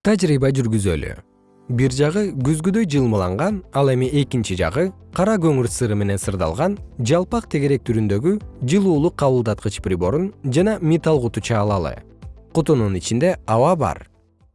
тажрыйба жүргүзөлү. Бир жагы күзгүдөй жылмаланган ал эми экинчи жагы кара көмүр сыры менен сырдалган жалпак тегерек түрүндөгү жылуулук кабылдаткыч приборун жана металл куту чаалалы кутунун ичинде аба бар.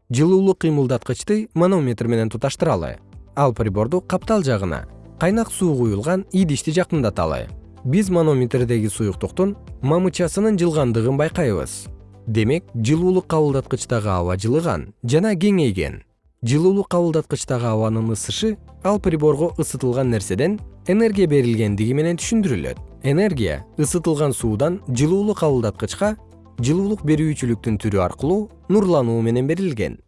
Жылуулук кыймылдаткычты манометр менен туташтыралы. Ал приборду каптал жагына кайнак суу куюлган идишти жакындаталы. Биз манометрдеги суюктуктун мамычасынын жылгандыгын байкайбыз демек жылуулук кабылдаткычтагы аба жылыган жана кеңейген. Жылуулук кабылдаткычтагы абанын ысышы ал приборго ысытылган нерседен энергия берилгендиги менен түшүндүрүлөт. Энергия ысытылган суудан жылуулук кабылдаткычка жылуулук берүүчүлүктүн түрү аркылуу нурлануу менен берилген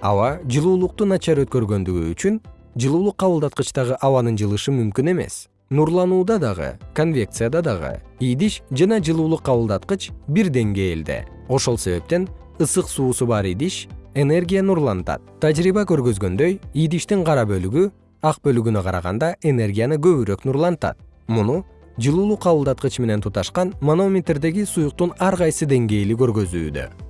аба жылуулукту начар өткөргөндүгү үчүн жылуулук кабылдаткычтагы абанын жылышы мүмкүн эмес. Нурланууда дагы конвекцияда дагы идиш жана жылуулук кабылдаткыч бир деңгээлде. Ошол себептен ысык суусу бар идиш энергия нурлантат. Тажрыйба көргөзгөндөй идиштин кара бөлүгү ак бөлүгүнө караганда энергияны көбүрөөк нурлантат. Муну жылуулук кабылдаткыч менен туташкан манометрдеги суюктун ар кайсы деңгээли көргөзүүдө